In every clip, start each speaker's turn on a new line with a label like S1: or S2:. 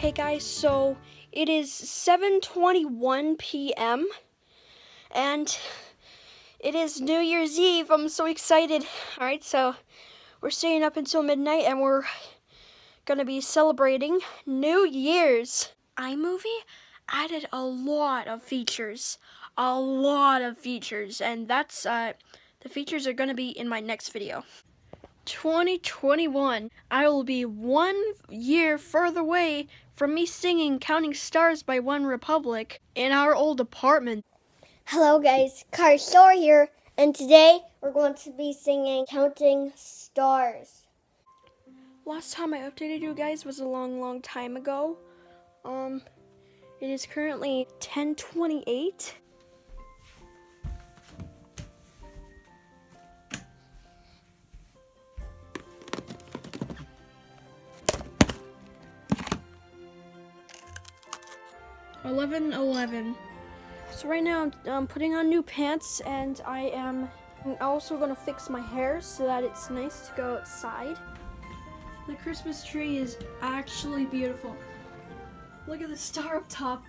S1: Hey guys, so it is 7:21 p.m. and it is New Year's Eve. I'm so excited. All right, so we're staying up until midnight and we're gonna be celebrating New Year's. iMovie added a lot of features, a lot of features, and that's uh, the features are gonna be in my next video. 2021, I will be one year further away from me singing Counting Stars by OneRepublic in our old apartment.
S2: Hello guys, Car Shore here, and today we're going to be singing Counting Stars.
S1: Last time I updated you guys was a long, long time ago. Um, it is currently 1028. Eleven eleven. So right now I'm putting on new pants and I am also gonna fix my hair so that it's nice to go outside. The Christmas tree is actually beautiful. Look at the star up top.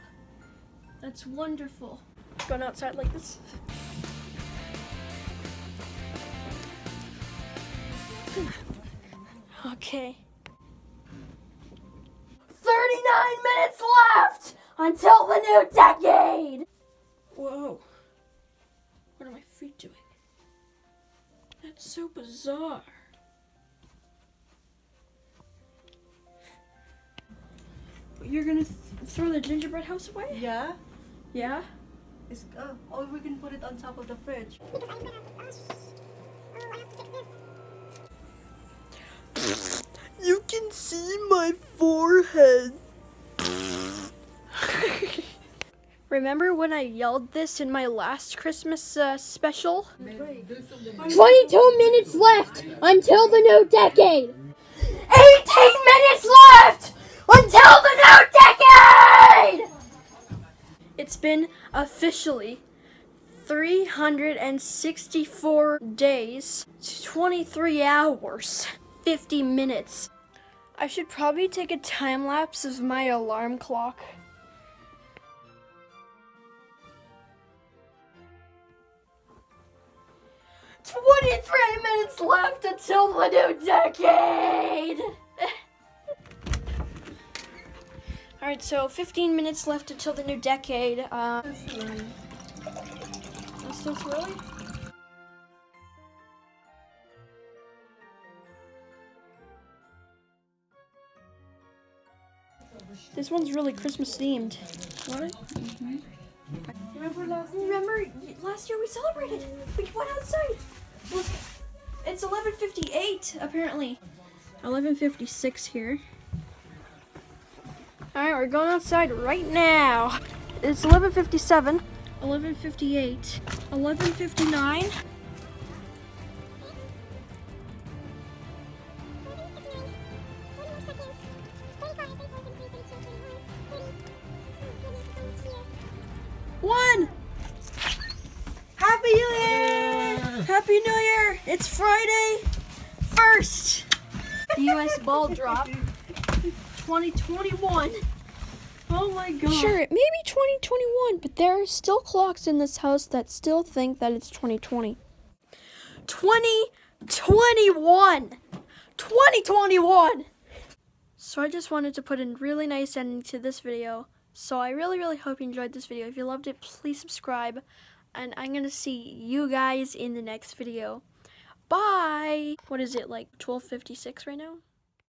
S1: That's wonderful. Going outside like this. Okay. 39 minutes left until the new decade! Whoa. What are my feet doing? That's so bizarre. You're gonna th throw the gingerbread house away?
S3: Yeah.
S1: Yeah?
S3: It's, uh, or we can put it on top of the fridge.
S1: You can see my forehead. Remember when I yelled this in my last Christmas uh, special?
S2: 22 minutes left until the new decade!
S1: 18 minutes left until the new decade! It's been officially 364 days, 23 hours, 50 minutes. I should probably take a time lapse of my alarm clock. Twenty-three minutes left until the new decade. All right, so 15 minutes left until the new decade. Uh, that's still too early. This one's really Christmas themed. What? Remember last? Remember last year we celebrated. We went outside. Look, it's 11:58 apparently. 11:56 here. All right, we're going outside right now. It's 11:57, 11:58, 11:59. Happy New Year! It's Friday, first. The U.S. ball drop, 2021. Oh my god. Sure, it may be 2021, but there are still clocks in this house that still think that it's 2020. 2021! 2021! So I just wanted to put a really nice ending to this video. So I really, really hope you enjoyed this video. If you loved it, please subscribe. And I'm going to see you guys in the next video. Bye! What is it, like 12.56 right now?